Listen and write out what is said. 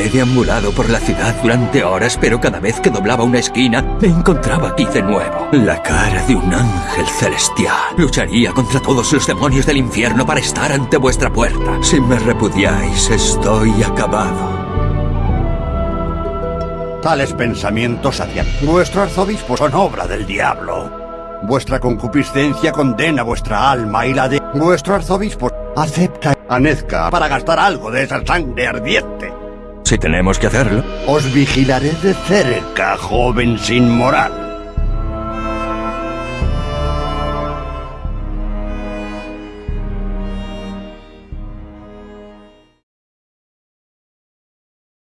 He deambulado por la ciudad durante horas, pero cada vez que doblaba una esquina, me encontraba aquí de nuevo. La cara de un ángel celestial. Lucharía contra todos los demonios del infierno para estar ante vuestra puerta. Si me repudiáis, estoy acabado. Tales pensamientos hacia vuestro arzobispo son obra del diablo. Vuestra concupiscencia condena vuestra alma y la de vuestro arzobispo acepta a Nezca para gastar algo de esa sangre ardiente. Si tenemos que hacerlo. Os vigilaré de cerca, joven sin moral.